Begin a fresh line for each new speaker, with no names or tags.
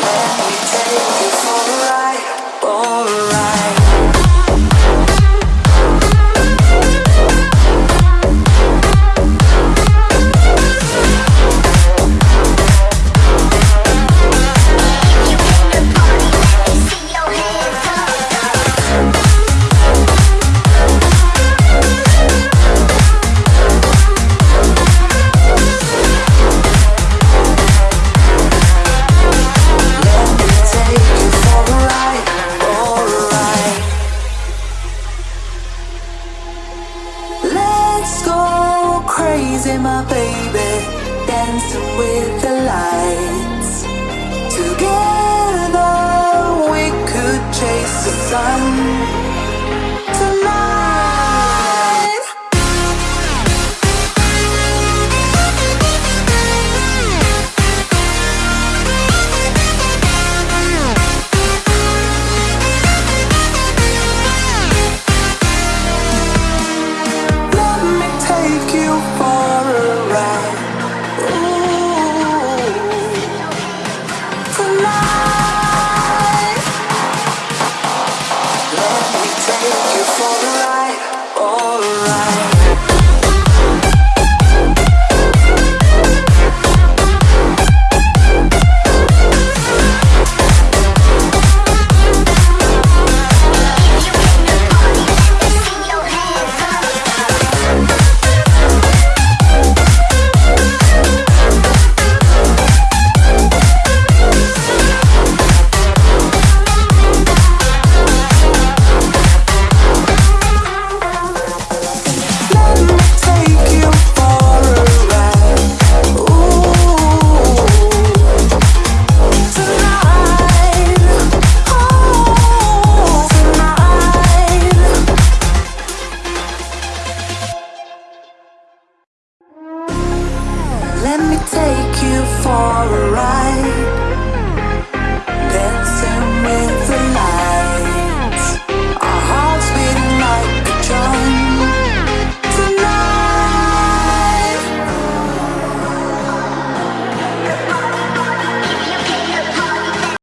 Let me take you for a ride. My baby, dancing with the lights. Together we could chase the sun. for